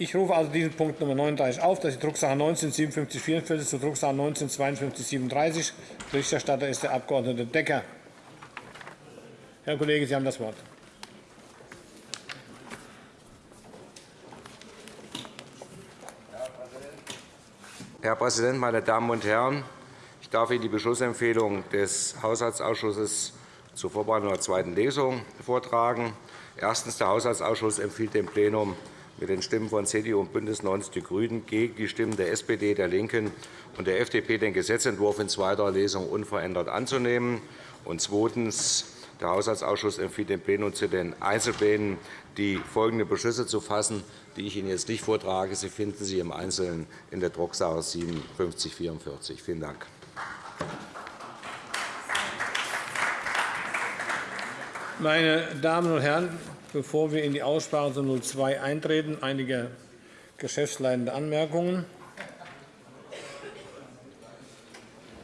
Ich rufe also diesen Punkt Nummer 39 auf. Das ist die Drucksache 19 5744 zur Drucksache 19 52 37. Berichterstatter ist der Abg. Decker. Herr Kollege, Sie haben das Wort. Herr Präsident, meine Damen und Herren! Ich darf Ihnen die Beschlussempfehlung des Haushaltsausschusses zur Vorbereitung der zweiten Lesung vortragen. Erstens. Der Haushaltsausschuss empfiehlt dem Plenum mit den Stimmen von CDU und BÜNDNIS 90 die GRÜNEN gegen die Stimmen der SPD, der LINKEN und der FDP den Gesetzentwurf in zweiter Lesung unverändert anzunehmen. Und zweitens. Der Haushaltsausschuss empfiehlt dem Plenum zu den Einzelplänen die folgenden Beschlüsse zu fassen, die ich Ihnen jetzt nicht vortrage. Sie finden sie im Einzelnen in der Drucksache 5744. Vielen Dank. Meine Damen und Herren, bevor wir in die Aussprache zu 02 eintreten, einige geschäftsleitende Anmerkungen.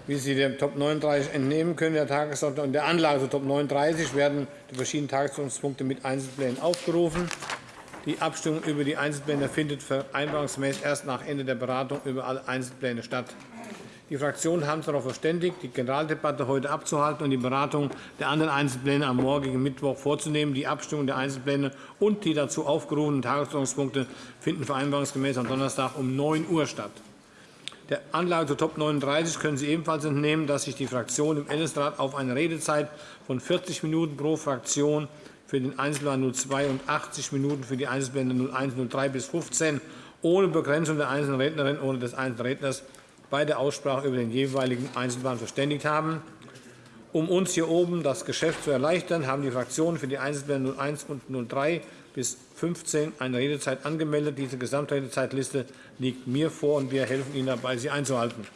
Wie Sie dem Top 39 entnehmen können, der Tagesordnung und der Anlage zu Top 39 werden die verschiedenen Tagesordnungspunkte mit Einzelplänen aufgerufen. Die Abstimmung über die Einzelpläne findet vereinbarungsgemäß erst nach Ende der Beratung über alle Einzelpläne statt. Die Fraktionen haben sich darauf verständigt, die Generaldebatte heute abzuhalten und die Beratung der anderen Einzelpläne am morgigen Mittwoch vorzunehmen. Die Abstimmung der Einzelpläne und die dazu aufgerufenen Tagesordnungspunkte finden vereinbarungsgemäß am Donnerstag um 9 Uhr statt. Der Anlage zu Top 39 können Sie ebenfalls entnehmen, dass sich die Fraktionen im Ältestenrat auf eine Redezeit von 40 Minuten pro Fraktion für den Einzelplan 02 und 80 Minuten für die Einzelpläne 01, 03 bis 15 ohne Begrenzung der einzelnen Rednerin oder des einzelnen Redners bei der Aussprache über den jeweiligen Einzelplan verständigt haben. Um uns hier oben das Geschäft zu erleichtern, haben die Fraktionen für die Einzelpläne 01 und 03 bis 15 eine Redezeit angemeldet. Diese Gesamtredezeitliste liegt mir vor, und wir helfen Ihnen dabei, sie einzuhalten.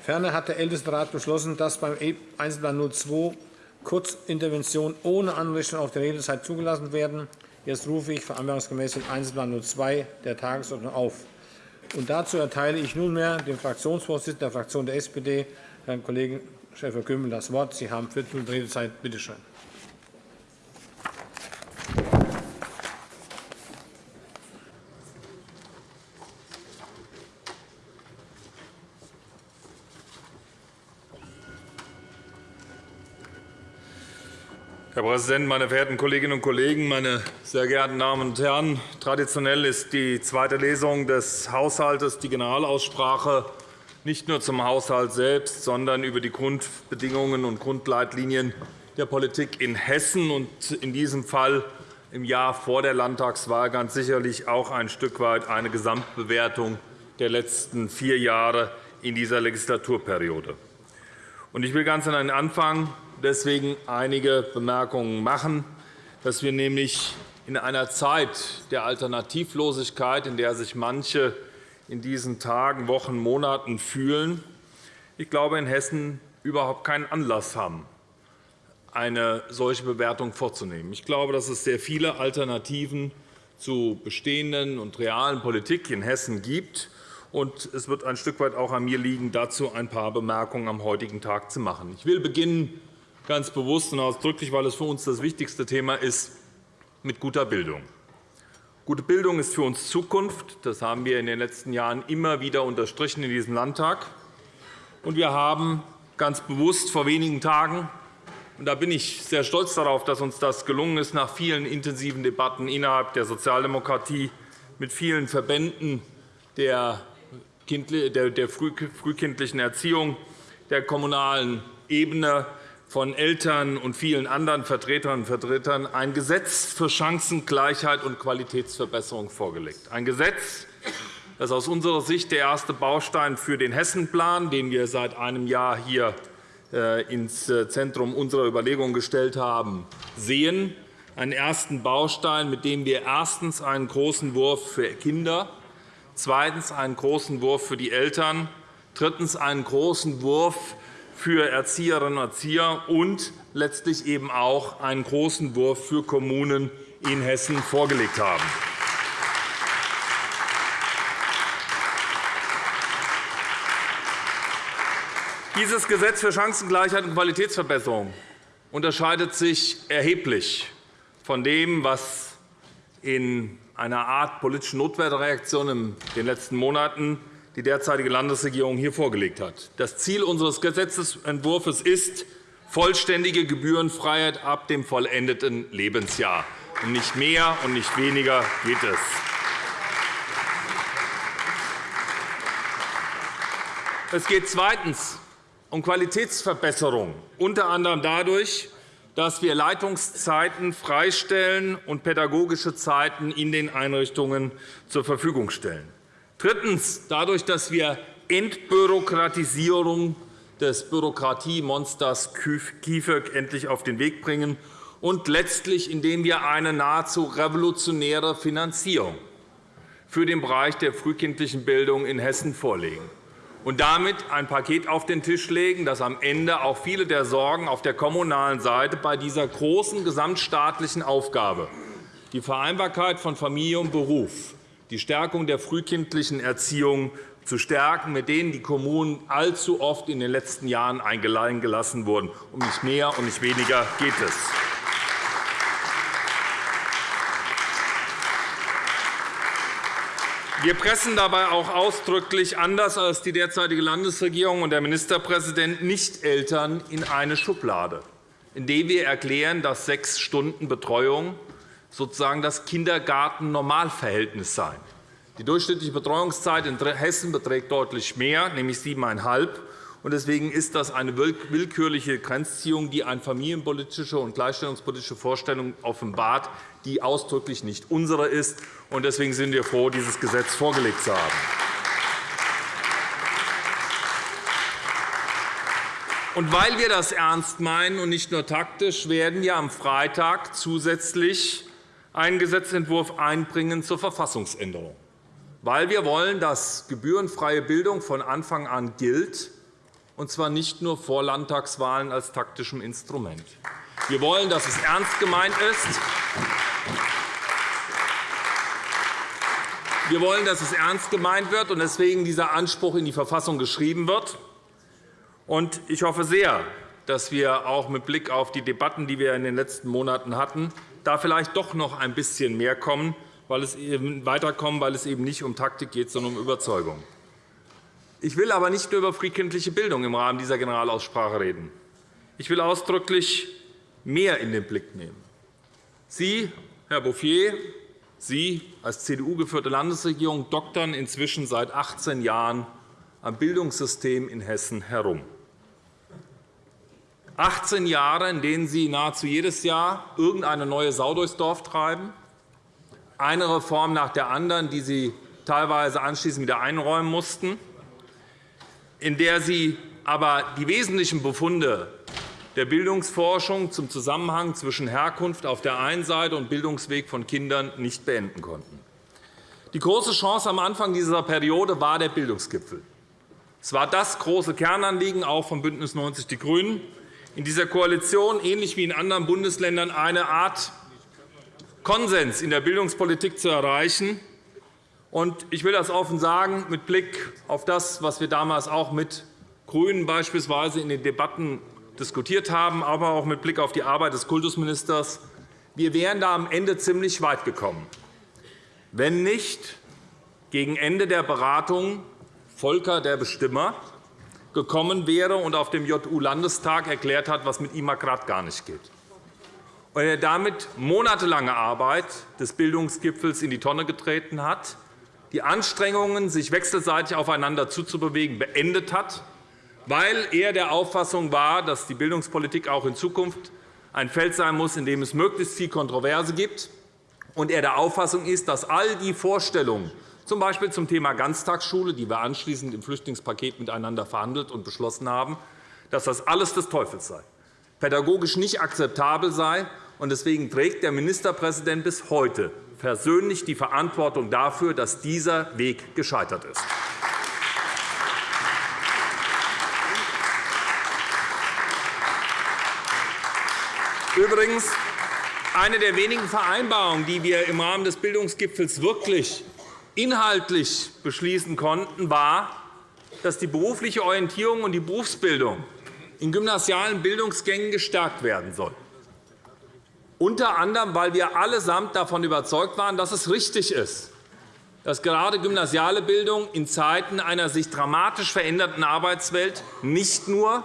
Ferner hat der Ältestenrat beschlossen, dass beim Einzelplan 02 Kurzinterventionen ohne Anrichtung auf die Redezeit zugelassen werden. Jetzt rufe ich vereinbarungsgemäß den Einzelplan 02 der Tagesordnung auf. Und dazu erteile ich nunmehr dem Fraktionsvorsitzenden der Fraktion der SPD, Herrn Kollegen Schäfer-Gümbel, das Wort. Sie haben 14 Minuten Redezeit. Bitte schön. Herr Präsident, meine verehrten Kolleginnen und Kollegen, meine sehr geehrten Damen und Herren! Traditionell ist die zweite Lesung des Haushalts die Generalaussprache nicht nur zum Haushalt selbst, sondern über die Grundbedingungen und Grundleitlinien der Politik in Hessen und in diesem Fall im Jahr vor der Landtagswahl ganz sicherlich auch ein Stück weit eine Gesamtbewertung der letzten vier Jahre in dieser Legislaturperiode. Ich will ganz an den Anfang deswegen einige Bemerkungen machen, dass wir nämlich in einer Zeit der Alternativlosigkeit, in der sich manche in diesen Tagen, Wochen, Monaten fühlen, ich glaube, in Hessen überhaupt keinen Anlass haben, eine solche Bewertung vorzunehmen. Ich glaube, dass es sehr viele Alternativen zu bestehenden und realen Politik in Hessen gibt. es wird ein Stück weit auch an mir liegen, dazu ein paar Bemerkungen am heutigen Tag zu machen. Ich will beginnen ganz bewusst und ausdrücklich, weil es für uns das wichtigste Thema ist, mit guter Bildung. Gute Bildung ist für uns Zukunft. Das haben wir in den letzten Jahren immer wieder unterstrichen in diesem Landtag. Und wir haben ganz bewusst vor wenigen Tagen und da bin ich sehr stolz darauf, dass uns das gelungen ist, nach vielen intensiven Debatten innerhalb der Sozialdemokratie mit vielen Verbänden der frühkindlichen Erziehung, der kommunalen Ebene von Eltern und vielen anderen Vertreterinnen und Vertretern ein Gesetz für Chancengleichheit und Qualitätsverbesserung vorgelegt. Ein Gesetz, das aus unserer Sicht der erste Baustein für den Hessenplan, den wir seit einem Jahr hier äh, ins äh, Zentrum unserer Überlegungen gestellt haben, sehen. Einen ersten Baustein, mit dem wir erstens einen großen Wurf für Kinder, zweitens einen großen Wurf für die Eltern, drittens einen großen Wurf für Erzieherinnen und Erzieher und letztlich eben auch einen großen Wurf für Kommunen in Hessen vorgelegt haben. Dieses Gesetz für Chancengleichheit und Qualitätsverbesserung unterscheidet sich erheblich von dem, was in einer Art politische Notwehrreaktion in den letzten Monaten die derzeitige Landesregierung hier vorgelegt hat. Das Ziel unseres Gesetzentwurfs ist vollständige Gebührenfreiheit ab dem vollendeten Lebensjahr. Um nicht mehr und nicht weniger geht es. Es geht zweitens um Qualitätsverbesserung, unter anderem dadurch, dass wir Leitungszeiten freistellen und pädagogische Zeiten in den Einrichtungen zur Verfügung stellen. Drittens. Dadurch, dass wir Entbürokratisierung des Bürokratiemonsters KIföG endlich auf den Weg bringen. Und letztlich, indem wir eine nahezu revolutionäre Finanzierung für den Bereich der frühkindlichen Bildung in Hessen vorlegen und damit ein Paket auf den Tisch legen, das am Ende auch viele der Sorgen auf der kommunalen Seite bei dieser großen gesamtstaatlichen Aufgabe, die Vereinbarkeit von Familie und Beruf, die Stärkung der frühkindlichen Erziehung zu stärken, mit denen die Kommunen allzu oft in den letzten Jahren eingeladen gelassen wurden. Um nicht mehr und nicht weniger geht es. Wir pressen dabei auch ausdrücklich, anders als die derzeitige Landesregierung und der Ministerpräsident, nicht Eltern in eine Schublade, indem wir erklären, dass sechs Stunden Betreuung sozusagen das Kindergarten-Normalverhältnis sein. Die durchschnittliche Betreuungszeit in Hessen beträgt deutlich mehr, nämlich siebeneinhalb. Deswegen ist das eine willkürliche Grenzziehung, die eine familienpolitische und gleichstellungspolitische Vorstellung offenbart, die ausdrücklich nicht unsere ist. Deswegen sind wir froh, dieses Gesetz vorgelegt zu haben. Und weil wir das ernst meinen und nicht nur taktisch, werden wir am Freitag zusätzlich einen Gesetzentwurf einbringen zur Verfassungsänderung, weil wir wollen, dass gebührenfreie Bildung von Anfang an gilt, und zwar nicht nur vor Landtagswahlen als taktischem Instrument. Wir wollen, dass es ernst gemeint ist. Wir wollen, dass es ernst gemeint wird und deswegen dieser Anspruch in die Verfassung geschrieben wird. Ich hoffe sehr, dass wir auch mit Blick auf die Debatten, die wir in den letzten Monaten hatten, da vielleicht doch noch ein bisschen mehr kommen, weil es eben weiterkommen, weil es eben nicht um Taktik geht, sondern um Überzeugung. Ich will aber nicht nur über frühkindliche Bildung im Rahmen dieser Generalaussprache reden. Ich will ausdrücklich mehr in den Blick nehmen. Sie, Herr Bouffier, Sie als CDU-geführte Landesregierung doktern inzwischen seit 18 Jahren am Bildungssystem in Hessen herum. 18 Jahre, in denen Sie nahezu jedes Jahr irgendeine neue Sau durchs Dorf treiben, eine Reform nach der anderen, die Sie teilweise anschließend wieder einräumen mussten, in der Sie aber die wesentlichen Befunde der Bildungsforschung zum Zusammenhang zwischen Herkunft auf der einen Seite und Bildungsweg von Kindern nicht beenden konnten. Die große Chance am Anfang dieser Periode war der Bildungsgipfel. Es war das große Kernanliegen auch von BÜNDNIS 90 die GRÜNEN, in dieser Koalition, ähnlich wie in anderen Bundesländern, eine Art Konsens in der Bildungspolitik zu erreichen. Ich will das offen sagen, mit Blick auf das, was wir damals auch mit GRÜNEN beispielsweise in den Debatten diskutiert haben, aber auch mit Blick auf die Arbeit des Kultusministers. Wir wären da am Ende ziemlich weit gekommen, wenn nicht gegen Ende der Beratungen Volker, der Bestimmer, gekommen wäre und auf dem JU-Landestag erklärt hat, was mit ihm gerade gar nicht geht. Und er damit monatelange Arbeit des Bildungsgipfels in die Tonne getreten hat, die Anstrengungen, sich wechselseitig aufeinander zuzubewegen, beendet hat, weil er der Auffassung war, dass die Bildungspolitik auch in Zukunft ein Feld sein muss, in dem es möglichst viel Kontroverse gibt, und er der Auffassung ist, dass all die Vorstellungen, z. B. zum Thema Ganztagsschule, die wir anschließend im Flüchtlingspaket miteinander verhandelt und beschlossen haben, dass das alles des Teufels sei, pädagogisch nicht akzeptabel sei. Deswegen trägt der Ministerpräsident bis heute persönlich die Verantwortung dafür, dass dieser Weg gescheitert ist. Übrigens, eine der wenigen Vereinbarungen, die wir im Rahmen des Bildungsgipfels wirklich inhaltlich beschließen konnten, war, dass die berufliche Orientierung und die Berufsbildung in gymnasialen Bildungsgängen gestärkt werden soll. unter anderem, weil wir allesamt davon überzeugt waren, dass es richtig ist, dass gerade gymnasiale Bildung in Zeiten einer sich dramatisch veränderten Arbeitswelt nicht nur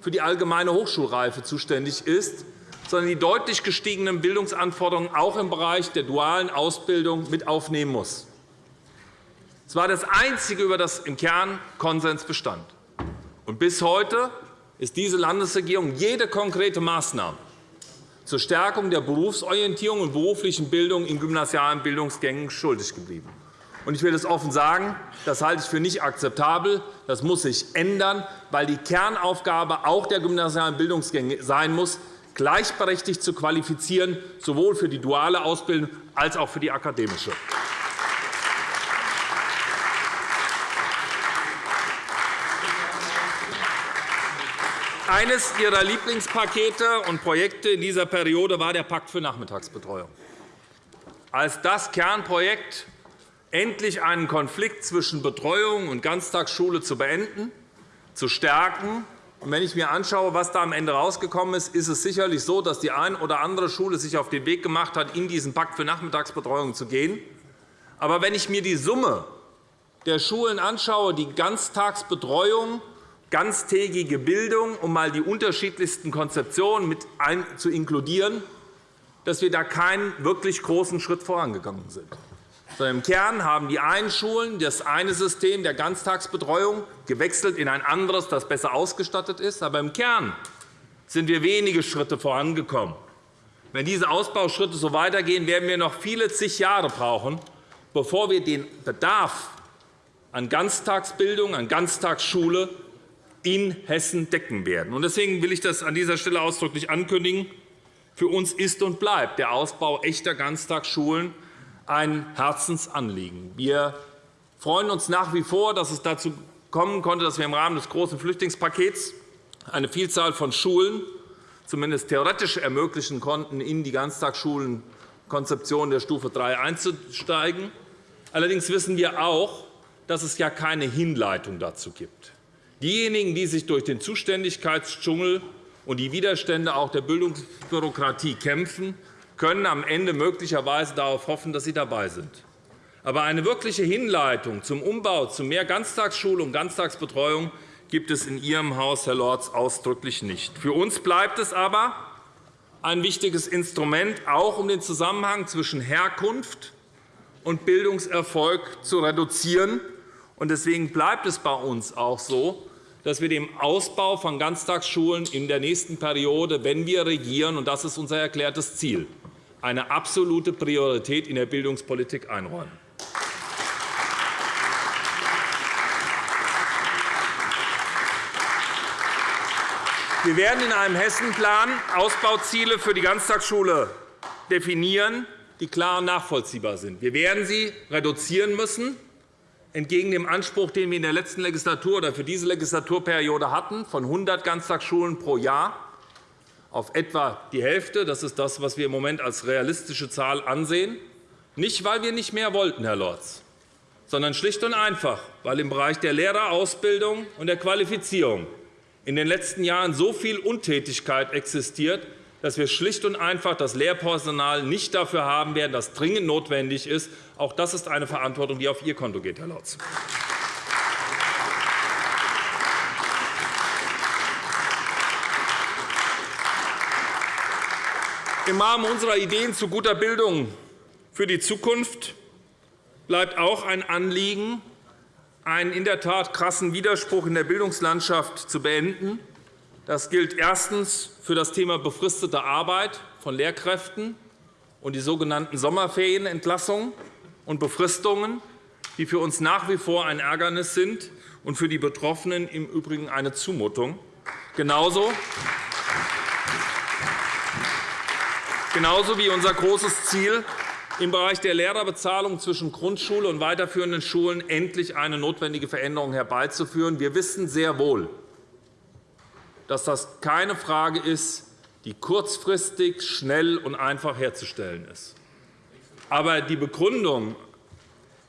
für die allgemeine Hochschulreife zuständig ist, sondern die deutlich gestiegenen Bildungsanforderungen auch im Bereich der dualen Ausbildung mit aufnehmen muss. Es war das Einzige, über das im Kern Konsens bestand. Und bis heute ist diese Landesregierung jede konkrete Maßnahme zur Stärkung der Berufsorientierung und beruflichen Bildung in gymnasialen Bildungsgängen schuldig geblieben. Ich will es offen sagen, das halte ich für nicht akzeptabel. Das muss sich ändern, weil die Kernaufgabe auch der gymnasialen Bildungsgänge sein muss, gleichberechtigt zu qualifizieren, sowohl für die duale Ausbildung als auch für die akademische. Eines Ihrer Lieblingspakete und Projekte in dieser Periode war der Pakt für Nachmittagsbetreuung. Als das Kernprojekt endlich einen Konflikt zwischen Betreuung und Ganztagsschule zu beenden, zu stärken. Und wenn ich mir anschaue, was da am Ende herausgekommen ist, ist es sicherlich so, dass die eine oder andere Schule sich auf den Weg gemacht hat, in diesen Pakt für Nachmittagsbetreuung zu gehen. Aber wenn ich mir die Summe der Schulen anschaue, die Ganztagsbetreuung ganztägige Bildung, um einmal die unterschiedlichsten Konzeptionen mit zu inkludieren, dass wir da keinen wirklich großen Schritt vorangegangen sind. Im Kern haben die einen Schulen das eine System der Ganztagsbetreuung gewechselt in ein anderes, das besser ausgestattet ist. Aber im Kern sind wir wenige Schritte vorangekommen. Wenn diese Ausbauschritte so weitergehen, werden wir noch viele zig Jahre brauchen, bevor wir den Bedarf an Ganztagsbildung, an Ganztagsschule in Hessen decken werden. Deswegen will ich das an dieser Stelle ausdrücklich ankündigen. Für uns ist und bleibt der Ausbau echter Ganztagsschulen ein Herzensanliegen. Wir freuen uns nach wie vor, dass es dazu kommen konnte, dass wir im Rahmen des großen Flüchtlingspakets eine Vielzahl von Schulen zumindest theoretisch ermöglichen konnten, in die Ganztagsschulenkonzeption der Stufe 3 einzusteigen. Allerdings wissen wir auch, dass es ja keine Hinleitung dazu gibt. Diejenigen, die sich durch den Zuständigkeitsdschungel und die Widerstände auch der Bildungsbürokratie kämpfen, können am Ende möglicherweise darauf hoffen, dass sie dabei sind. Aber eine wirkliche Hinleitung zum Umbau zu mehr Ganztagsschule und Ganztagsbetreuung gibt es in Ihrem Haus, Herr Lorz, ausdrücklich nicht. Für uns bleibt es aber ein wichtiges Instrument, auch um den Zusammenhang zwischen Herkunft und Bildungserfolg zu reduzieren Deswegen bleibt es bei uns auch so, dass wir dem Ausbau von Ganztagsschulen in der nächsten Periode, wenn wir regieren, und das ist unser erklärtes Ziel, eine absolute Priorität in der Bildungspolitik einräumen. Wir werden in einem Hessenplan Ausbauziele für die Ganztagsschule definieren, die klar und nachvollziehbar sind. Wir werden sie reduzieren müssen entgegen dem Anspruch, den wir in der letzten Legislatur oder für diese Legislaturperiode hatten, von 100 Ganztagsschulen pro Jahr auf etwa die Hälfte. Das ist das, was wir im Moment als realistische Zahl ansehen. Nicht, weil wir nicht mehr wollten, Herr Lorz, sondern schlicht und einfach, weil im Bereich der Lehrerausbildung und der Qualifizierung in den letzten Jahren so viel Untätigkeit existiert, dass wir schlicht und einfach das Lehrpersonal nicht dafür haben werden, das dringend notwendig ist. Auch das ist eine Verantwortung, die auf Ihr Konto geht, Herr Lorz. Im Rahmen unserer Ideen zu guter Bildung für die Zukunft bleibt auch ein Anliegen, einen in der Tat krassen Widerspruch in der Bildungslandschaft zu beenden. Das gilt erstens für das Thema befristete Arbeit von Lehrkräften und die sogenannten Sommerferienentlassungen und Befristungen, die für uns nach wie vor ein Ärgernis sind und für die Betroffenen im Übrigen eine Zumutung. Genauso Genauso wie unser großes Ziel, im Bereich der Lehrerbezahlung zwischen Grundschule und weiterführenden Schulen endlich eine notwendige Veränderung herbeizuführen. Wir wissen sehr wohl, dass das keine Frage ist, die kurzfristig, schnell und einfach herzustellen ist. Aber die Begründung,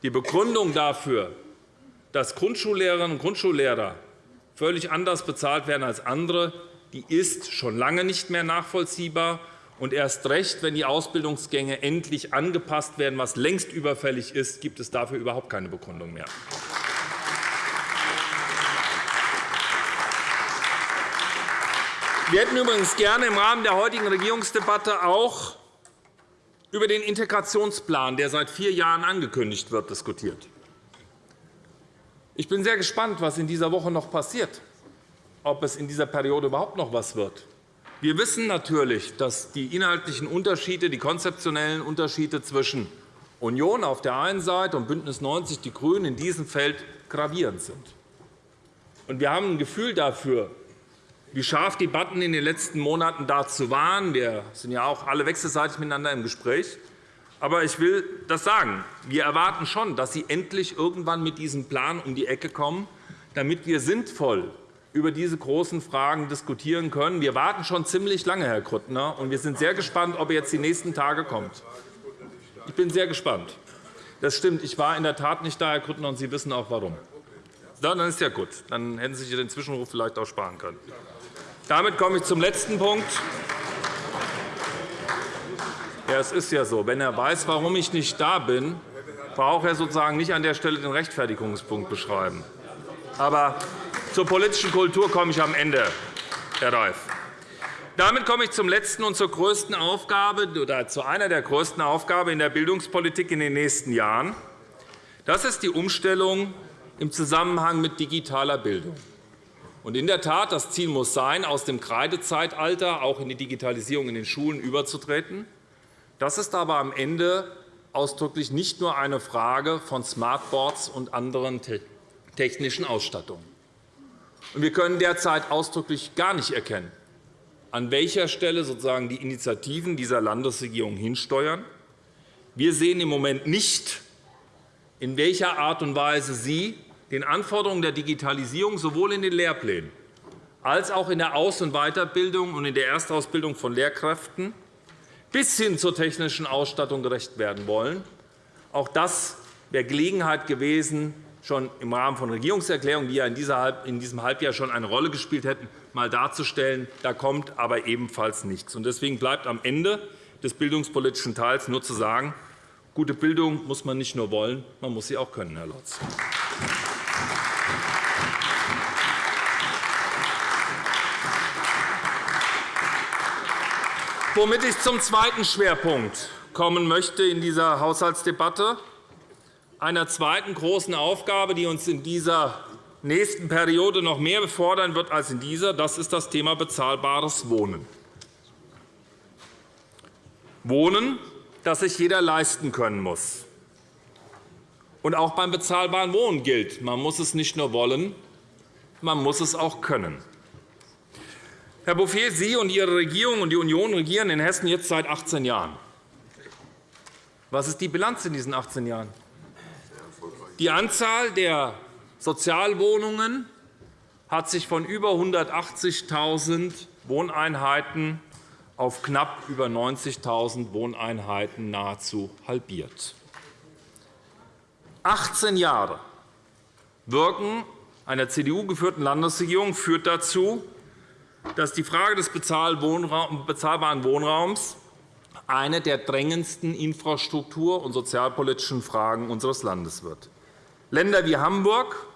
die Begründung dafür, dass Grundschullehrerinnen und Grundschullehrer völlig anders bezahlt werden als andere, die ist schon lange nicht mehr nachvollziehbar. Und erst recht, wenn die Ausbildungsgänge endlich angepasst werden, was längst überfällig ist, gibt es dafür überhaupt keine Begründung mehr. Wir hätten übrigens gerne im Rahmen der heutigen Regierungsdebatte auch über den Integrationsplan, der seit vier Jahren angekündigt wird, diskutiert. Ich bin sehr gespannt, was in dieser Woche noch passiert, ob es in dieser Periode überhaupt noch etwas wird. Wir wissen natürlich, dass die inhaltlichen Unterschiede, die konzeptionellen Unterschiede zwischen Union auf der einen Seite und BÜNDNIS 90 die GRÜNEN in diesem Feld gravierend sind. Wir haben ein Gefühl dafür, wie scharf Debatten in den letzten Monaten dazu waren. Wir sind ja auch alle wechselseitig miteinander im Gespräch. Aber ich will das sagen. Wir erwarten schon, dass Sie endlich irgendwann mit diesem Plan um die Ecke kommen, damit wir sinnvoll über diese großen Fragen diskutieren können. Wir warten schon ziemlich lange, Herr Grüttner, und wir sind sehr gespannt, ob er jetzt die nächsten Tage kommt. Ich bin sehr gespannt. Das stimmt. Ich war in der Tat nicht da, Herr Grüttner, und Sie wissen auch warum. Dann ist ja gut. Dann hätten Sie sich den Zwischenruf vielleicht auch sparen können. Damit komme ich zum letzten Punkt. Ja, es ist ja so, wenn er weiß, warum ich nicht da bin, braucht er sozusagen nicht an der Stelle den Rechtfertigungspunkt beschreiben. Aber zur politischen Kultur komme ich am Ende, Herr Reif. Damit komme ich zum letzten und zur größten Aufgabe oder zu einer der größten Aufgaben in der Bildungspolitik in den nächsten Jahren. Das ist die Umstellung im Zusammenhang mit digitaler Bildung. In der Tat, das Ziel muss sein, aus dem Kreidezeitalter auch in die Digitalisierung in den Schulen überzutreten. Das ist aber am Ende ausdrücklich nicht nur eine Frage von Smartboards und anderen technischen Ausstattungen. Wir können derzeit ausdrücklich gar nicht erkennen, an welcher Stelle sozusagen die Initiativen dieser Landesregierung hinsteuern. Wir sehen im Moment nicht, in welcher Art und Weise sie den Anforderungen der Digitalisierung sowohl in den Lehrplänen als auch in der Aus- und Weiterbildung und in der Erstausbildung von Lehrkräften bis hin zur technischen Ausstattung gerecht werden wollen. Auch das wäre Gelegenheit gewesen, schon im Rahmen von Regierungserklärungen, die ja in diesem Halbjahr schon eine Rolle gespielt hätten, einmal darzustellen. Da kommt aber ebenfalls nichts. Deswegen bleibt am Ende des bildungspolitischen Teils nur zu sagen, gute Bildung muss man nicht nur wollen, man muss sie auch können, Herr Lotz. Womit ich zum zweiten Schwerpunkt kommen möchte in dieser Haushaltsdebatte, einer zweiten großen Aufgabe, die uns in dieser nächsten Periode noch mehr befordern wird als in dieser, das ist das Thema bezahlbares Wohnen. Wohnen, das sich jeder leisten können muss. Und auch beim bezahlbaren Wohnen gilt, man muss es nicht nur wollen, man muss es auch können. Herr Bouffier, Sie und Ihre Regierung und die Union regieren in Hessen jetzt seit 18 Jahren. Was ist die Bilanz in diesen 18 Jahren? Die Anzahl der Sozialwohnungen hat sich von über 180.000 Wohneinheiten auf knapp über 90.000 Wohneinheiten nahezu halbiert. 18 Jahre Wirken einer CDU-geführten Landesregierung führt dazu, dass die Frage des bezahlbaren Wohnraums eine der drängendsten infrastruktur- und sozialpolitischen Fragen unseres Landes wird. Länder wie Hamburg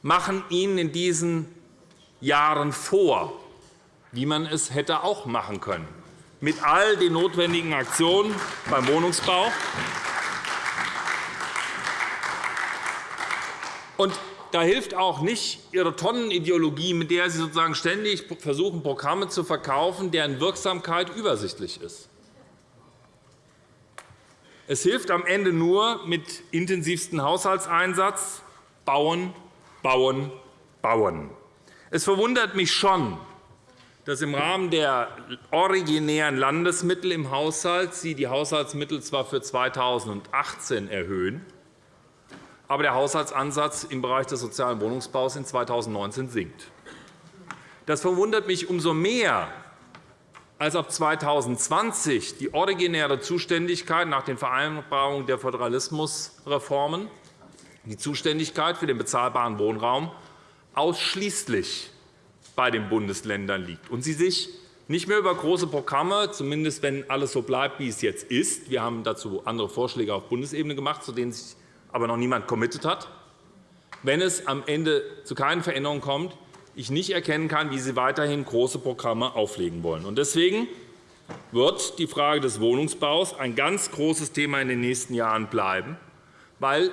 machen Ihnen in diesen Jahren vor, wie man es hätte auch machen können, mit all den notwendigen Aktionen beim Wohnungsbau. Und da hilft auch nicht Ihre Tonnenideologie, mit der Sie sozusagen ständig versuchen, Programme zu verkaufen, deren Wirksamkeit übersichtlich ist. Es hilft am Ende nur mit intensivstem Haushaltseinsatz bauen, bauen, bauen. Es verwundert mich schon, dass im Rahmen der originären Landesmittel im Haushalt Sie die Haushaltsmittel zwar für 2018 erhöhen, aber der Haushaltsansatz im Bereich des sozialen Wohnungsbaus in 2019 sinkt. Das verwundert mich umso mehr, als ab 2020 die originäre Zuständigkeit nach den Vereinbarungen der Föderalismusreformen, die Zuständigkeit für den bezahlbaren Wohnraum ausschließlich bei den Bundesländern liegt und sie sich nicht mehr über große Programme, zumindest wenn alles so bleibt, wie es jetzt ist. Wir haben dazu andere Vorschläge auf Bundesebene gemacht, zu denen sich aber noch niemand committed hat. Wenn es am Ende zu keinen Veränderungen kommt, ich nicht erkennen kann, wie Sie weiterhin große Programme auflegen wollen. Deswegen wird die Frage des Wohnungsbaus ein ganz großes Thema in den nächsten Jahren bleiben, weil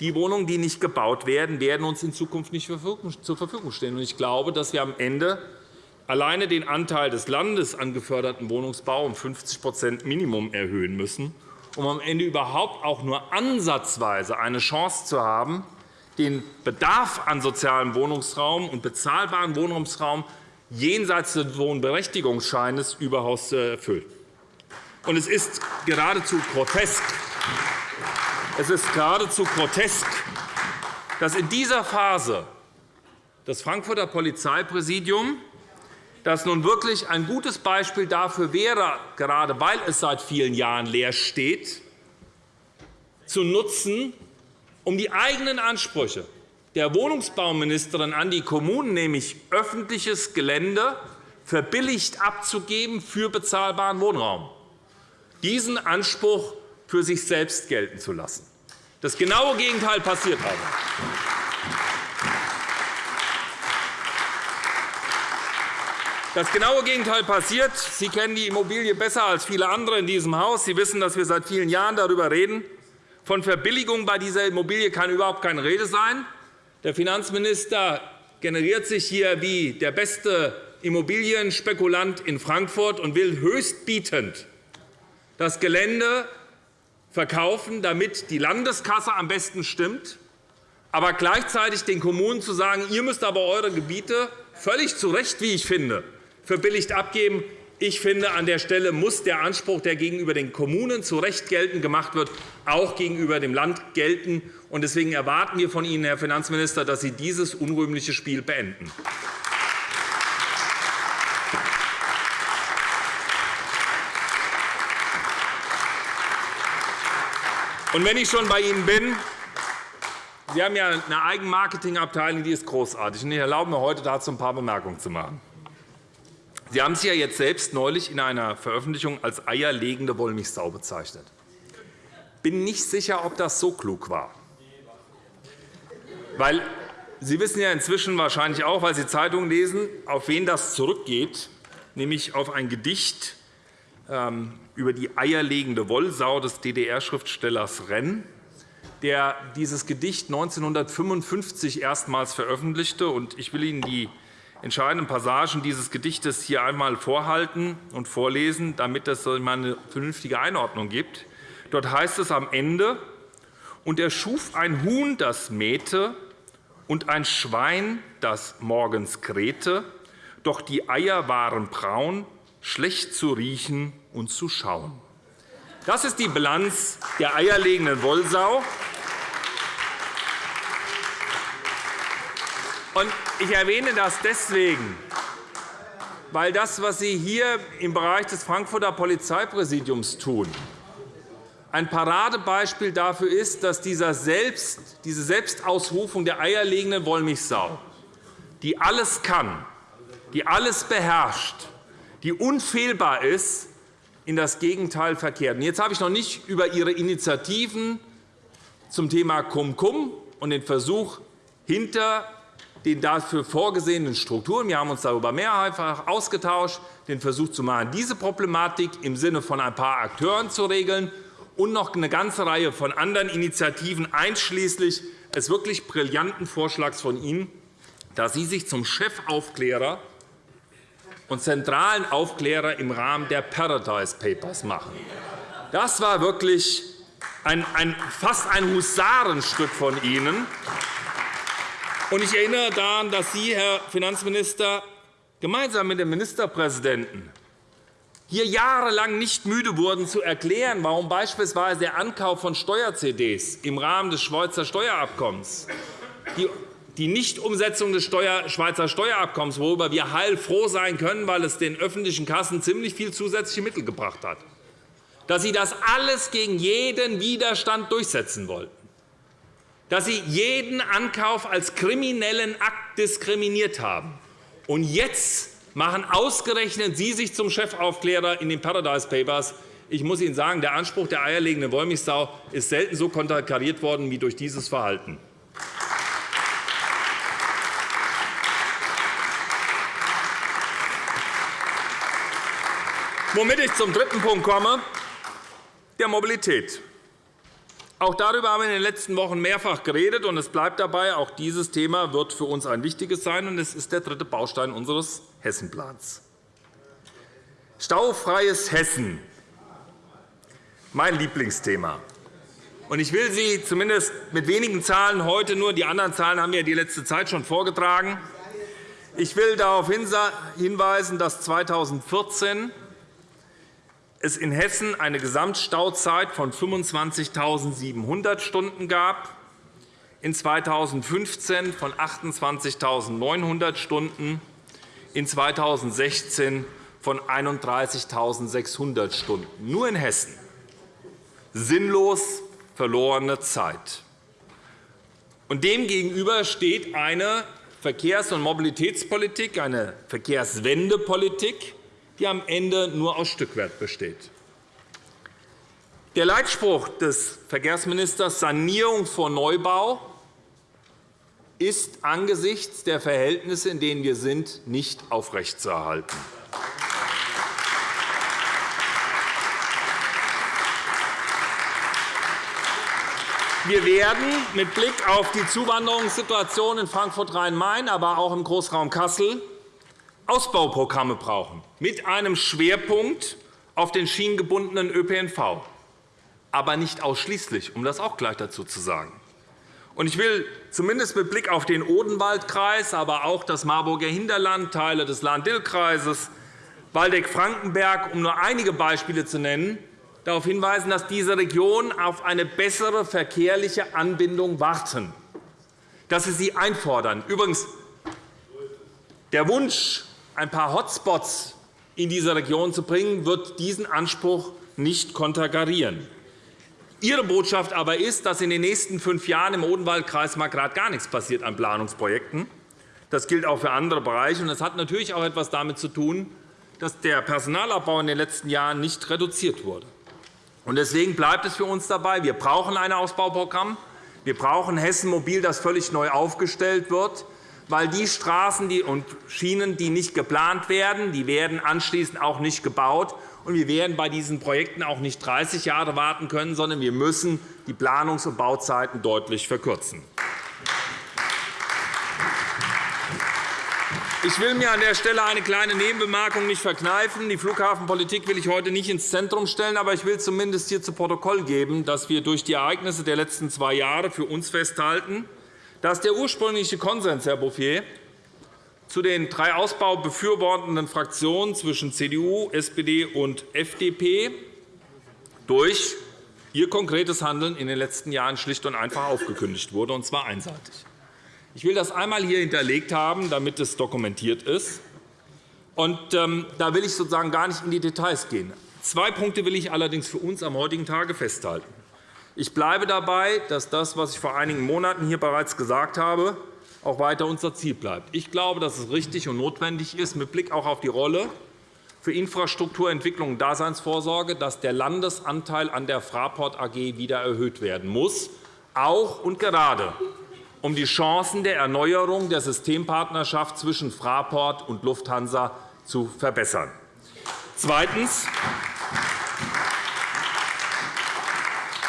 die Wohnungen, die nicht gebaut werden, werden uns in Zukunft nicht zur Verfügung stehen. Ich glaube, dass wir am Ende alleine den Anteil des Landes an geförderten Wohnungsbau um 50% Minimum erhöhen müssen, um am Ende überhaupt auch nur ansatzweise eine Chance zu haben, den Bedarf an sozialem Wohnungsraum und bezahlbarem Wohnraumsraum jenseits des Wohnberechtigungsscheines überhaupt zu erfüllen. Es ist geradezu grotesk, es ist geradezu grotesk, dass in dieser Phase das Frankfurter Polizeipräsidium, das nun wirklich ein gutes Beispiel dafür wäre, gerade weil es seit vielen Jahren leer steht, zu nutzen, um die eigenen Ansprüche der Wohnungsbauministerin an die Kommunen, nämlich öffentliches Gelände verbilligt abzugeben für bezahlbaren Wohnraum, diesen Anspruch für sich selbst gelten zu lassen. Das genaue Gegenteil passiert aber. Das genaue Gegenteil passiert. Sie kennen die Immobilie besser als viele andere in diesem Haus. Sie wissen, dass wir seit vielen Jahren darüber reden, von Verbilligung bei dieser Immobilie kann überhaupt keine Rede sein. Der Finanzminister generiert sich hier wie der beste Immobilienspekulant in Frankfurt und will höchstbietend das Gelände verkaufen, damit die Landeskasse am besten stimmt, aber gleichzeitig den Kommunen zu sagen, ihr müsst aber eure Gebiete völlig zu Recht, wie ich finde, verbilligt abgeben. Ich finde, an der Stelle muss der Anspruch, der gegenüber den Kommunen zu Recht geltend gemacht wird, auch gegenüber dem Land gelten. Deswegen erwarten wir von Ihnen, Herr Finanzminister, dass Sie dieses unrühmliche Spiel beenden. Und wenn ich schon bei Ihnen bin, Sie haben ja eine Eigenmarketingabteilung, die ist großartig. Ich erlaube mir heute dazu ein paar Bemerkungen zu machen. Sie haben sich ja jetzt selbst neulich in einer Veröffentlichung als eierlegende Wollmilchsau bezeichnet. Ich bin nicht sicher, ob das so klug war. Weil Sie wissen ja inzwischen wahrscheinlich auch, weil Sie Zeitungen lesen, auf wen das zurückgeht, nämlich auf ein Gedicht ähm, über die eierlegende Wollsau des DDR-Schriftstellers Renn, der dieses Gedicht 1955 erstmals veröffentlichte. Ich will Ihnen die entscheidenden Passagen dieses Gedichtes hier einmal vorhalten und vorlesen, damit es eine vernünftige Einordnung gibt. Dort heißt es am Ende, und er schuf ein Huhn, das mähte, und ein Schwein, das morgens krähte, doch die Eier waren braun, schlecht zu riechen und zu schauen. Das ist die Bilanz der eierlegenden Wollsau. Ich erwähne das deswegen, weil das, was Sie hier im Bereich des Frankfurter Polizeipräsidiums tun, ein Paradebeispiel dafür ist, dass diese Selbstausrufung der eierlegenden Wollmilchsau, die alles kann, die alles beherrscht, die unfehlbar ist, in das Gegenteil verkehrt. Jetzt habe ich noch nicht über Ihre Initiativen zum Thema Cum-Cum und den Versuch, hinter den dafür vorgesehenen Strukturen. Wir haben uns darüber mehrfach ausgetauscht, den Versuch zu machen, diese Problematik im Sinne von ein paar Akteuren zu regeln und noch eine ganze Reihe von anderen Initiativen, einschließlich des wirklich brillanten Vorschlags von Ihnen, dass Sie sich zum Chefaufklärer und zentralen Aufklärer im Rahmen der Paradise Papers machen. Das war wirklich ein, ein, fast ein Husarenstück von Ihnen. Ich erinnere daran, dass Sie, Herr Finanzminister, gemeinsam mit dem Ministerpräsidenten hier jahrelang nicht müde wurden, zu erklären, warum beispielsweise der Ankauf von Steuer-CDs im Rahmen des Schweizer Steuerabkommens, die Nichtumsetzung des Schweizer Steuerabkommens, worüber wir heilfroh sein können, weil es den öffentlichen Kassen ziemlich viel zusätzliche Mittel gebracht hat, dass Sie das alles gegen jeden Widerstand durchsetzen wollten dass Sie jeden Ankauf als kriminellen Akt diskriminiert haben. Und jetzt machen ausgerechnet Sie sich zum Chefaufklärer in den Paradise Papers. Ich muss Ihnen sagen, der Anspruch der eierlegenden Wollmilchsau ist selten so konterkariert worden wie durch dieses Verhalten. Womit ich zum dritten Punkt komme, der Mobilität. Auch darüber haben wir in den letzten Wochen mehrfach geredet, und es bleibt dabei, auch dieses Thema wird für uns ein wichtiges sein, und es ist der dritte Baustein unseres Hessenplans. Staufreies Hessen, mein Lieblingsthema. Ich will Sie zumindest mit wenigen Zahlen heute nur, die anderen Zahlen haben wir die letzte Zeit schon vorgetragen. Ich will darauf hinweisen, dass 2014 es in Hessen eine Gesamtstauzeit von 25.700 Stunden gab, in 2015 von 28.900 Stunden, in 2016 von 31.600 Stunden. Nur in Hessen. Sinnlos verlorene Zeit. Demgegenüber steht eine Verkehrs- und Mobilitätspolitik, eine Verkehrswendepolitik, die am Ende nur aus Stückwert besteht. Der Leitspruch des Verkehrsministers Sanierung vor Neubau ist angesichts der Verhältnisse, in denen wir sind, nicht aufrechtzuerhalten. Wir werden mit Blick auf die Zuwanderungssituation in Frankfurt-Rhein-Main, aber auch im Großraum Kassel Ausbauprogramme brauchen, mit einem Schwerpunkt auf den schienengebundenen ÖPNV, aber nicht ausschließlich, um das auch gleich dazu zu sagen. Ich will zumindest mit Blick auf den Odenwaldkreis, aber auch das Marburger Hinterland, Teile des Lahn-Dill-Kreises, Waldeck-Frankenberg, um nur einige Beispiele zu nennen, darauf hinweisen, dass diese Regionen auf eine bessere verkehrliche Anbindung warten, dass sie sie einfordern. Übrigens, der Wunsch ein paar Hotspots in diese Region zu bringen, wird diesen Anspruch nicht konterkarieren. Ihre Botschaft aber ist, dass in den nächsten fünf Jahren im Odenwaldkreis mal gerade gar nichts passiert an Planungsprojekten. Das gilt auch für andere Bereiche. Das hat natürlich auch etwas damit zu tun, dass der Personalabbau in den letzten Jahren nicht reduziert wurde. Deswegen bleibt es für uns dabei. Wir brauchen ein Ausbauprogramm. Wir brauchen Hessen Mobil, das völlig neu aufgestellt wird weil die Straßen und Schienen, die nicht geplant werden, die werden anschließend auch nicht gebaut. Und wir werden bei diesen Projekten auch nicht 30 Jahre warten können, sondern wir müssen die Planungs- und Bauzeiten deutlich verkürzen. Ich will mir an der Stelle eine kleine Nebenbemerkung nicht verkneifen. Die Flughafenpolitik will ich heute nicht ins Zentrum stellen, aber ich will zumindest hier zu Protokoll geben, dass wir durch die Ereignisse der letzten zwei Jahre für uns festhalten, dass der ursprüngliche Konsens, Herr Bouffier, zu den drei Ausbau befürwortenden Fraktionen zwischen CDU, SPD und FDP durch ihr konkretes Handeln in den letzten Jahren schlicht und einfach aufgekündigt wurde, und zwar einseitig. Ich will das einmal hier hinterlegt haben, damit es dokumentiert ist. Und, ähm, da will ich sozusagen gar nicht in die Details gehen. Zwei Punkte will ich allerdings für uns am heutigen Tage festhalten. Ich bleibe dabei, dass das, was ich vor einigen Monaten hier bereits gesagt habe, auch weiter unser Ziel bleibt. Ich glaube, dass es richtig und notwendig ist, mit Blick auch auf die Rolle für Infrastrukturentwicklung und Daseinsvorsorge, dass der Landesanteil an der Fraport AG wieder erhöht werden muss, auch und gerade um die Chancen der Erneuerung der Systempartnerschaft zwischen Fraport und Lufthansa zu verbessern. Zweitens.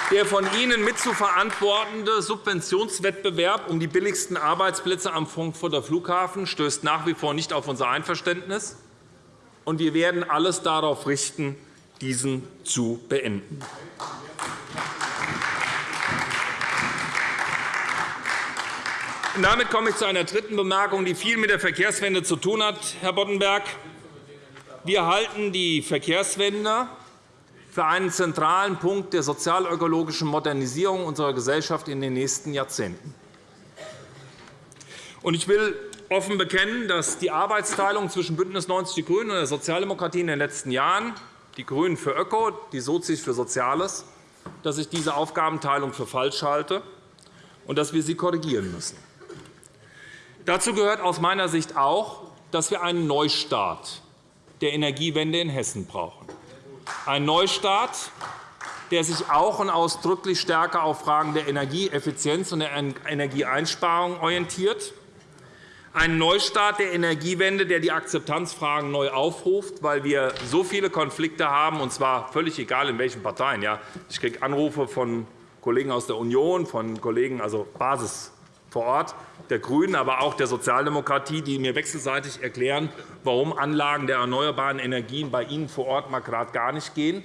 Der von Ihnen mitzuverantwortende Subventionswettbewerb um die billigsten Arbeitsplätze am Frankfurter Flughafen stößt nach wie vor nicht auf unser Einverständnis. und Wir werden alles darauf richten, diesen zu beenden. Damit komme ich zu einer dritten Bemerkung, die viel mit der Verkehrswende zu tun hat, Herr Boddenberg. Wir halten die Verkehrswende für einen zentralen Punkt der sozialökologischen Modernisierung unserer Gesellschaft in den nächsten Jahrzehnten. Ich will offen bekennen, dass die Arbeitsteilung zwischen BÜNDNIS 90 die GRÜNEN und der Sozialdemokratie in den letzten Jahren, die GRÜNEN für Öko, die Sozis für Soziales, dass ich diese Aufgabenteilung für falsch halte und dass wir sie korrigieren müssen. Dazu gehört aus meiner Sicht auch, dass wir einen Neustart der Energiewende in Hessen brauchen. Ein Neustart, der sich auch und ausdrücklich stärker auf Fragen der Energieeffizienz und der Energieeinsparung orientiert. Ein Neustart der Energiewende, der die Akzeptanzfragen neu aufruft, weil wir so viele Konflikte haben, und zwar völlig egal in welchen Parteien. Ich kriege Anrufe von Kollegen aus der Union, von Kollegen, also Basis vor Ort, der GRÜNEN, aber auch der Sozialdemokratie, die mir wechselseitig erklären, warum Anlagen der erneuerbaren Energien bei ihnen vor Ort mal gerade gar nicht gehen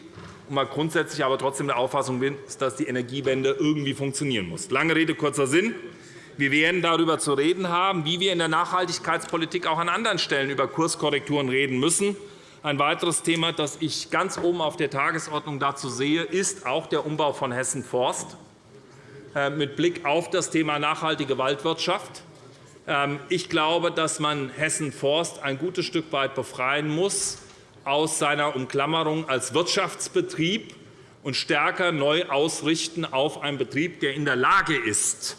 und man grundsätzlich aber trotzdem der Auffassung ist, dass die Energiewende irgendwie funktionieren muss. Lange Rede, kurzer Sinn. Wir werden darüber zu reden haben, wie wir in der Nachhaltigkeitspolitik auch an anderen Stellen über Kurskorrekturen reden müssen. Ein weiteres Thema, das ich ganz oben auf der Tagesordnung dazu sehe, ist auch der Umbau von Hessen Forst. Äh, mit Blick auf das Thema nachhaltige Waldwirtschaft. Ähm, ich glaube, dass man Hessen Forst ein gutes Stück weit befreien muss aus seiner Umklammerung als Wirtschaftsbetrieb und stärker neu ausrichten auf einen Betrieb, der in der Lage ist,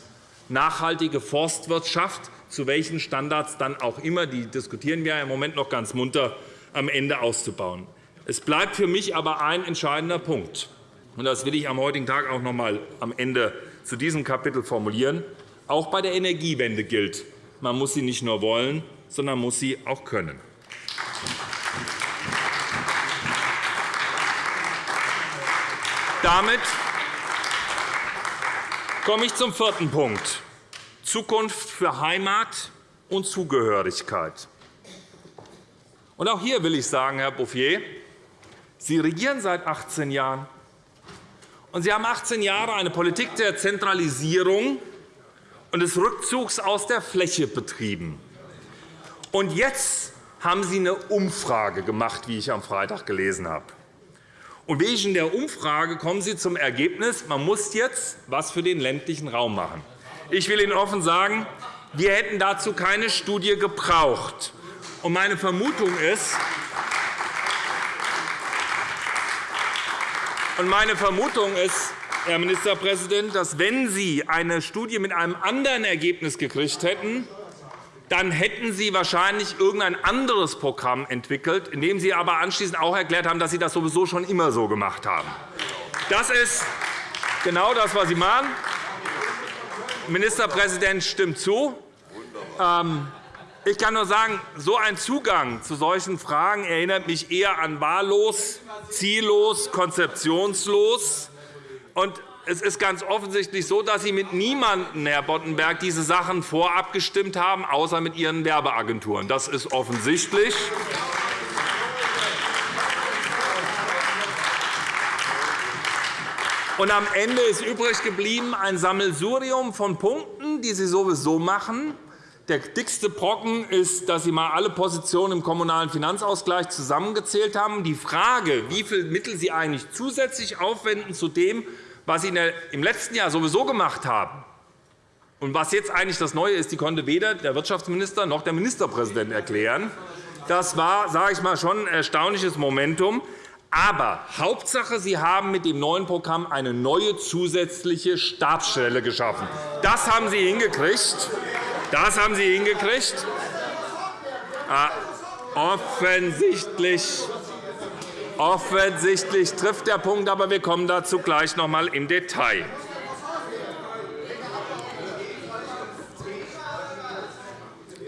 nachhaltige Forstwirtschaft zu welchen Standards dann auch immer, die diskutieren wir im Moment noch ganz munter, am Ende auszubauen. Es bleibt für mich aber ein entscheidender Punkt. Und das will ich am heutigen Tag auch noch einmal am Ende zu diesem Kapitel formulieren. Auch bei der Energiewende gilt, man muss sie nicht nur wollen, sondern muss sie auch können. Damit komme ich zum vierten Punkt, Zukunft für Heimat und Zugehörigkeit. Auch hier will ich sagen, Herr Bouffier, Sie regieren seit 18 Jahren. Sie haben 18 Jahre eine Politik der Zentralisierung und des Rückzugs aus der Fläche betrieben. Und jetzt haben Sie eine Umfrage gemacht, wie ich am Freitag gelesen habe. Und wegen der Umfrage kommen Sie zum Ergebnis, man muss jetzt etwas für den ländlichen Raum machen. Ich will Ihnen offen sagen, wir hätten dazu keine Studie gebraucht. Und meine Vermutung ist, meine Vermutung ist, Herr Ministerpräsident, dass, wenn Sie eine Studie mit einem anderen Ergebnis gekriegt hätten, dann hätten Sie wahrscheinlich irgendein anderes Programm entwickelt, in dem Sie aber anschließend auch erklärt haben, dass Sie das sowieso schon immer so gemacht haben. Das ist genau das, was Sie machen. Ministerpräsident stimmt zu. Ähm, ich kann nur sagen, so ein Zugang zu solchen Fragen erinnert mich eher an wahllos, ziellos, konzeptionslos. Und es ist ganz offensichtlich so, dass Sie mit niemandem, Herr Boddenberg, diese Sachen vorab gestimmt haben, außer mit Ihren Werbeagenturen. Das ist offensichtlich. Und am Ende ist übrig geblieben ein Sammelsurium von Punkten, die Sie sowieso machen, der dickste Brocken ist, dass Sie einmal alle Positionen im Kommunalen Finanzausgleich zusammengezählt haben. Die Frage, wie viele Mittel Sie eigentlich zusätzlich aufwenden zu dem, was Sie im letzten Jahr sowieso gemacht haben, und was jetzt eigentlich das Neue ist, die konnte weder der Wirtschaftsminister noch der Ministerpräsident erklären. Das war, sage ich mal, schon ein erstaunliches Momentum. Aber Hauptsache, Sie haben mit dem neuen Programm eine neue zusätzliche Stabsstelle geschaffen. Das haben Sie hingekriegt. Das haben Sie hingekriegt. Ah, offensichtlich, offensichtlich trifft der Punkt, aber wir kommen dazu gleich noch einmal im Detail.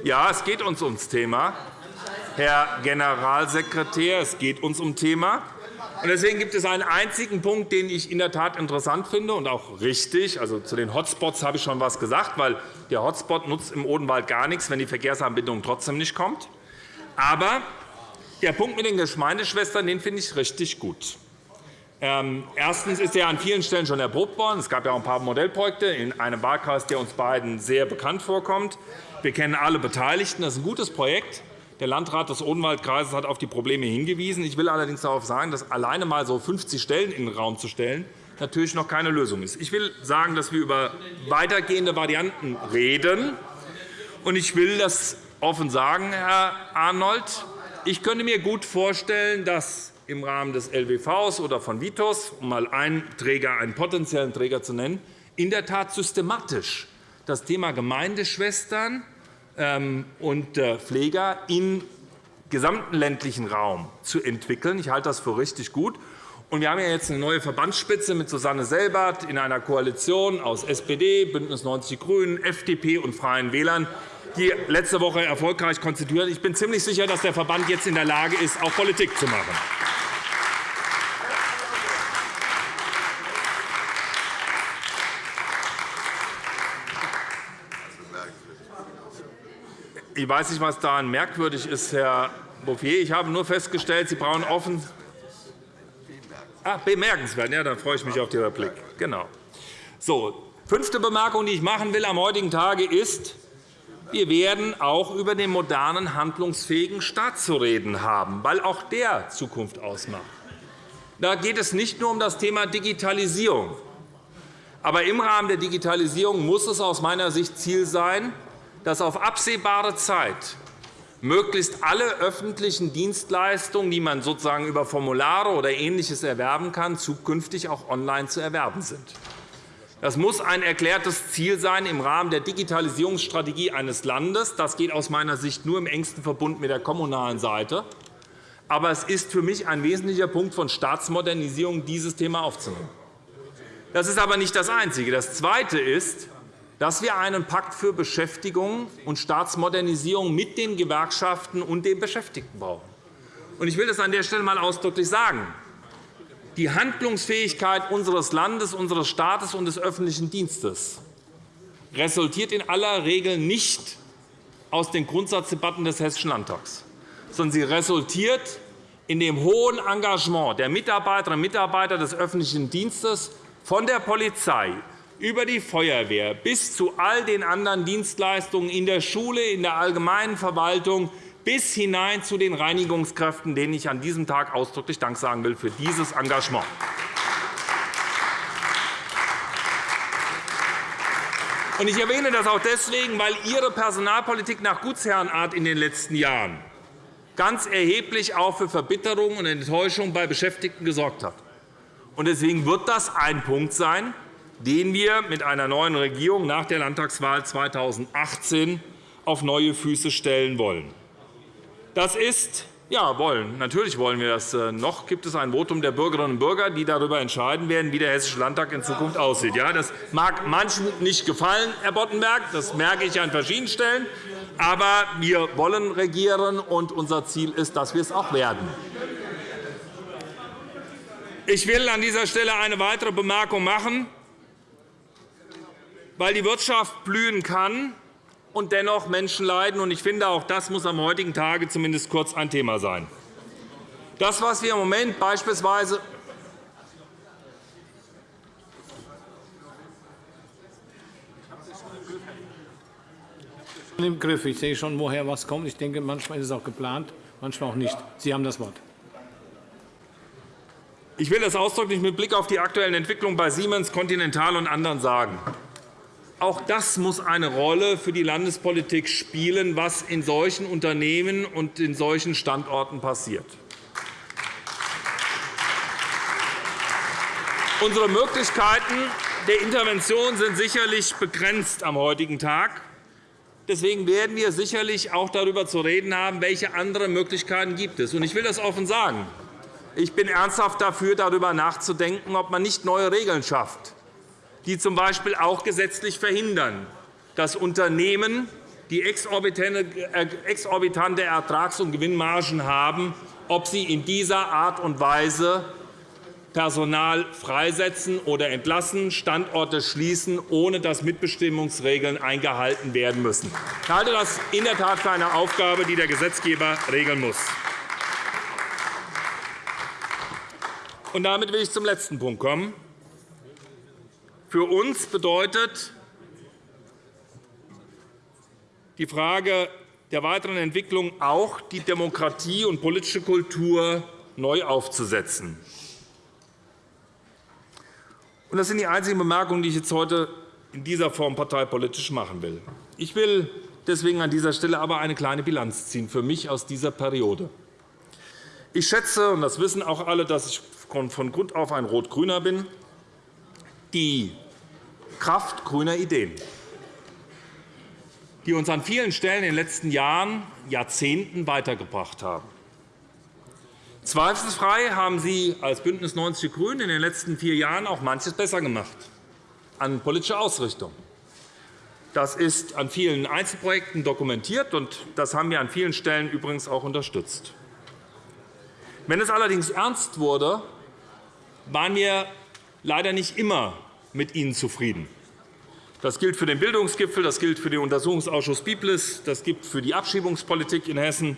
Ja, es geht uns ums Thema. Herr Generalsekretär, es geht uns um Thema. Deswegen gibt es einen einzigen Punkt, den ich in der Tat interessant finde und auch richtig. Also, zu den Hotspots habe ich schon etwas gesagt, weil der Hotspot nutzt im Odenwald gar nichts, wenn die Verkehrsanbindung trotzdem nicht kommt. Aber der Punkt mit den Gemeindeschwestern den finde ich richtig gut. Ähm, erstens ist er an vielen Stellen schon erprobt worden. Es gab ja auch ein paar Modellprojekte in einem Wahlkreis, der uns beiden sehr bekannt vorkommt. Wir kennen alle Beteiligten. Das ist ein gutes Projekt. Der Landrat des Odenwaldkreises hat auf die Probleme hingewiesen. Ich will allerdings darauf sagen, dass alleine einmal so 50 Stellen in den Raum zu stellen, natürlich noch keine Lösung ist. Ich will sagen, dass wir über weitergehende Varianten reden. Ich will das offen sagen, Herr Arnold. Ich könnte mir gut vorstellen, dass im Rahmen des LWVs oder von Vitos, um einmal einen, Träger, einen potenziellen Träger zu nennen, in der Tat systematisch das Thema Gemeindeschwestern und äh, Pfleger im gesamten ländlichen Raum zu entwickeln. Ich halte das für richtig gut. Und wir haben jetzt eine neue Verbandsspitze mit Susanne Selbert in einer Koalition aus SPD, BÜNDNIS 90 die GRÜNEN, FDP und Freien Wählern, die letzte Woche erfolgreich konstituiert. Ich bin ziemlich sicher, dass der Verband jetzt in der Lage ist, auch Politik zu machen. Ich weiß nicht, was daran merkwürdig ist, Herr Bouffier. Ich habe nur festgestellt, Sie brauchen offen Ah, bemerkenswert. Ja, dann freue ich mich auf die Replik. Genau. So, fünfte Bemerkung, die ich machen will am heutigen Tage ist, wir werden auch über den modernen, handlungsfähigen Staat zu reden haben, weil auch der Zukunft ausmacht. Da geht es nicht nur um das Thema Digitalisierung. Aber im Rahmen der Digitalisierung muss es aus meiner Sicht Ziel sein, dass auf absehbare Zeit möglichst alle öffentlichen Dienstleistungen, die man sozusagen über Formulare oder Ähnliches erwerben kann, zukünftig auch online zu erwerben sind. Das muss ein erklärtes Ziel sein im Rahmen der Digitalisierungsstrategie eines Landes. Das geht aus meiner Sicht nur im engsten Verbund mit der kommunalen Seite. Aber es ist für mich ein wesentlicher Punkt von Staatsmodernisierung, dieses Thema aufzunehmen. Das ist aber nicht das Einzige. Das Zweite ist, dass wir einen Pakt für Beschäftigung und Staatsmodernisierung mit den Gewerkschaften und den Beschäftigten brauchen. Ich will das an der Stelle einmal ausdrücklich sagen. Die Handlungsfähigkeit unseres Landes, unseres Staates und des öffentlichen Dienstes resultiert in aller Regel nicht aus den Grundsatzdebatten des Hessischen Landtags, sondern sie resultiert in dem hohen Engagement der Mitarbeiterinnen und Mitarbeiter des öffentlichen Dienstes von der Polizei über die Feuerwehr bis zu all den anderen Dienstleistungen in der Schule, in der allgemeinen Verwaltung bis hinein zu den Reinigungskräften, denen ich an diesem Tag ausdrücklich Dank sagen will für dieses Engagement. Ich erwähne das auch deswegen, weil Ihre Personalpolitik nach Gutsherrenart in den letzten Jahren ganz erheblich auch für Verbitterung und Enttäuschung bei Beschäftigten gesorgt hat. Deswegen wird das ein Punkt sein, den wir mit einer neuen Regierung nach der Landtagswahl 2018 auf neue Füße stellen wollen. Das ist ja, wollen. Natürlich wollen wir das. Äh, noch gibt es ein Votum der Bürgerinnen und Bürger, die darüber entscheiden werden, wie der Hessische Landtag in Zukunft aussieht. Ja, das mag manchen nicht gefallen, Herr Boddenberg. Das merke ich an verschiedenen Stellen. Aber wir wollen regieren, und unser Ziel ist, dass wir es auch werden. Ich will an dieser Stelle eine weitere Bemerkung machen weil die Wirtschaft blühen kann und dennoch Menschen leiden. Ich finde, auch das muss am heutigen Tage zumindest kurz ein Thema sein. Das, was wir im Moment beispielsweise im Griff. Ich sehe schon, woher was kommt. Ich denke, manchmal ist es auch geplant, manchmal auch nicht. Sie haben das Wort. Ich will das ausdrücklich mit Blick auf die aktuellen Entwicklungen bei Siemens, Continental und anderen sagen. Auch das muss eine Rolle für die Landespolitik spielen, was in solchen Unternehmen und in solchen Standorten passiert. Unsere Möglichkeiten der Intervention sind sicherlich begrenzt am heutigen Tag. Deswegen werden wir sicherlich auch darüber zu reden haben, welche anderen Möglichkeiten gibt es. Ich will das offen sagen. Ich bin ernsthaft dafür, darüber nachzudenken, ob man nicht neue Regeln schafft die z. B. auch gesetzlich verhindern, dass Unternehmen, die exorbitante Ertrags- und Gewinnmargen haben, ob sie in dieser Art und Weise Personal freisetzen oder entlassen, Standorte schließen, ohne dass Mitbestimmungsregeln eingehalten werden müssen. Ich halte das in der Tat für eine Aufgabe, die der Gesetzgeber regeln muss. damit will ich zum letzten Punkt kommen. Für uns bedeutet die Frage der weiteren Entwicklung auch, die Demokratie und politische Kultur neu aufzusetzen. Das sind die einzigen Bemerkungen, die ich jetzt heute in dieser Form parteipolitisch machen will. Ich will deswegen an dieser Stelle aber eine kleine Bilanz ziehen für mich aus dieser Periode. Ich schätze, und das wissen auch alle, dass ich von Grund auf ein Rot-Grüner bin, die Kraft grüner Ideen. die uns an vielen Stellen in den letzten Jahren, Jahrzehnten weitergebracht haben. Zweifelsfrei haben Sie als BÜNDNIS 90 die GRÜNEN in den letzten vier Jahren auch manches besser gemacht an politischer Ausrichtung. Das ist an vielen Einzelprojekten dokumentiert, und das haben wir an vielen Stellen übrigens auch unterstützt. Wenn es allerdings ernst wurde, waren wir leider nicht immer mit Ihnen zufrieden. Das gilt für den Bildungsgipfel, das gilt für den Untersuchungsausschuss Biblis, das gilt für die Abschiebungspolitik in Hessen,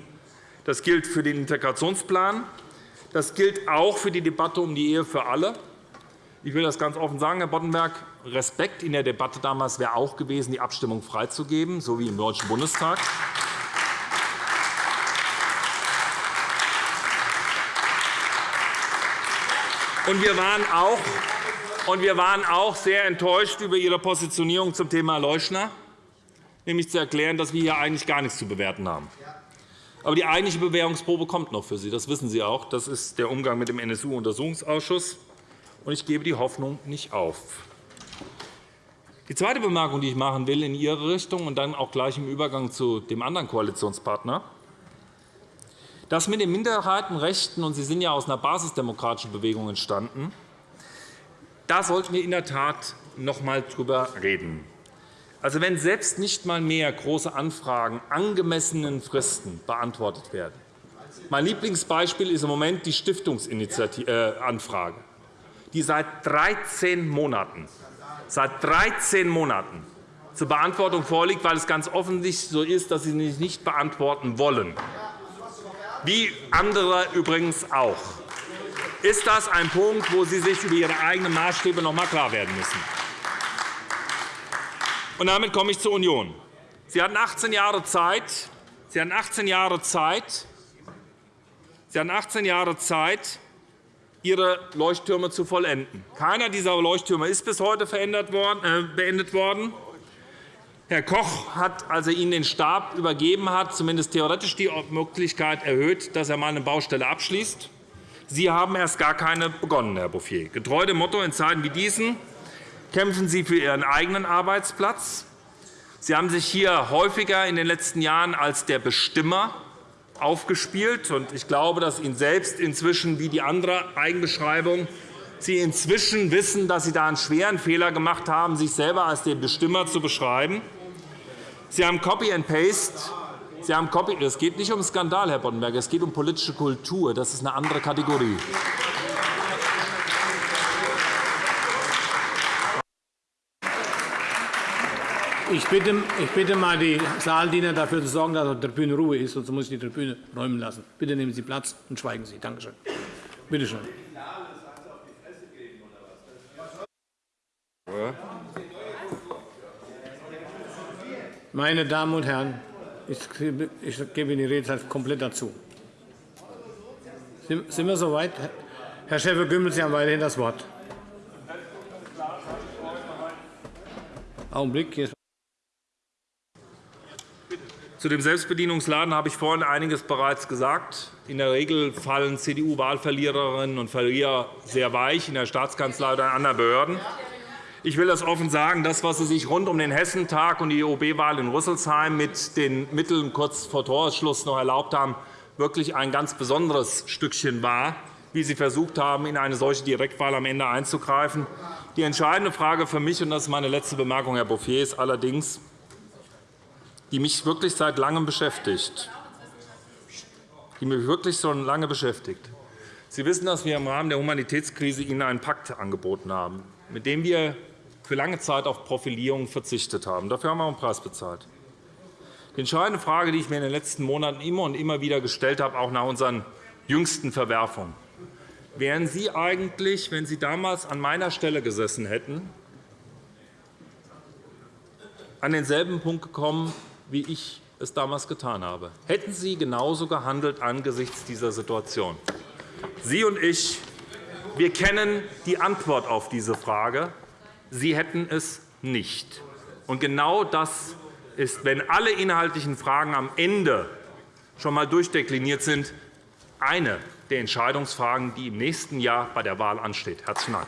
das gilt für den Integrationsplan, das gilt auch für die Debatte um die Ehe für alle. Ich will das ganz offen sagen, Herr Boddenberg. Respekt in der Debatte damals wäre auch gewesen, die Abstimmung freizugeben, so wie im Deutschen Bundestag. Und wir waren auch und wir waren auch sehr enttäuscht über Ihre Positionierung zum Thema Leuschner, nämlich zu erklären, dass wir hier eigentlich gar nichts zu bewerten haben. Aber die eigentliche Bewährungsprobe kommt noch für Sie. Das wissen Sie auch. Das ist der Umgang mit dem NSU-Untersuchungsausschuss. Ich gebe die Hoffnung nicht auf. Die zweite Bemerkung, die ich machen will in Ihre Richtung und dann auch gleich im Übergang zu dem anderen Koalitionspartner, das mit den Minderheitenrechten, und Sie sind ja aus einer basisdemokratischen Bewegung entstanden, da sollten wir in der Tat noch einmal darüber reden. Also, wenn selbst nicht einmal mehr große Anfragen angemessenen Fristen beantwortet werden. Mein Lieblingsbeispiel ist im Moment die Stiftungsanfrage, die seit 13 Monaten, seit 13 Monaten zur Beantwortung vorliegt, weil es ganz offensichtlich so ist, dass Sie sie nicht beantworten wollen, wie andere übrigens auch ist das ein Punkt, wo Sie sich über Ihre eigenen Maßstäbe noch einmal klar werden müssen. Und damit komme ich zur Union. Sie hatten 18 Jahre Zeit, Sie hatten 18 Jahre Zeit, Sie hatten 18 Jahre Zeit, Ihre Leuchttürme zu vollenden. Keiner dieser Leuchttürme ist bis heute äh, beendet worden. Herr Koch hat, als er Ihnen den Stab übergeben hat, zumindest theoretisch die Möglichkeit erhöht, dass er einmal eine Baustelle abschließt. Sie haben erst gar keine begonnen, Herr Bouffier. Getreu dem Motto in Zeiten wie diesen kämpfen Sie für Ihren eigenen Arbeitsplatz. Sie haben sich hier häufiger in den letzten Jahren als der Bestimmer aufgespielt. Ich glaube, dass Ihnen selbst inzwischen, wie die andere Eigenbeschreibung, Sie inzwischen wissen, dass Sie da einen schweren Fehler gemacht haben, sich selber als den Bestimmer zu beschreiben. Sie haben Copy and Paste Sie haben Copy es geht nicht um Skandal, Herr Boddenberger. Es geht um politische Kultur. Das ist eine andere Kategorie. Ich bitte, ich bitte mal die Saaldiener dafür zu sorgen, dass auf der Tribüne Ruhe ist, sonst muss ich die Tribüne räumen lassen. Bitte nehmen Sie Platz und schweigen Sie. Danke schön. Bitte schön. Meine Damen und Herren, ich gebe Ihnen die Redezeit komplett dazu. Sind wir soweit? Herr Schäfer-Gümbel, Sie haben weiterhin das Wort. Augenblick. Zu dem Selbstbedienungsladen habe ich vorhin einiges bereits gesagt. In der Regel fallen CDU-Wahlverliererinnen und Verlierer sehr weich in der Staatskanzlei oder in anderen Behörden. Ich will das offen sagen. Das, was Sie sich rund um den Hessentag und die OB-Wahl in Rüsselsheim mit den Mitteln kurz vor Torschluss noch erlaubt haben, wirklich ein ganz besonderes Stückchen war, wie Sie versucht haben, in eine solche Direktwahl am Ende einzugreifen. Die entscheidende Frage für mich, und das ist meine letzte Bemerkung, Herr Bouffier, ist allerdings, die mich wirklich seit Langem beschäftigt, die mich wirklich so lange beschäftigt. Sie wissen, dass wir im Rahmen der Humanitätskrise Ihnen einen Pakt angeboten haben, mit dem wir für lange Zeit auf Profilierung verzichtet haben. Dafür haben wir auch einen Preis bezahlt. Die entscheidende Frage, die ich mir in den letzten Monaten immer und immer wieder gestellt habe, auch nach unseren jüngsten Verwerfungen, wären Sie eigentlich, wenn Sie damals an meiner Stelle gesessen hätten, an denselben Punkt gekommen, wie ich es damals getan habe? Hätten Sie genauso gehandelt angesichts dieser Situation? Sie und ich, wir kennen die Antwort auf diese Frage. Sie hätten es nicht. Und genau das ist, wenn alle inhaltlichen Fragen am Ende schon einmal durchdekliniert sind, eine der Entscheidungsfragen, die im nächsten Jahr bei der Wahl ansteht. – Herzlichen Dank.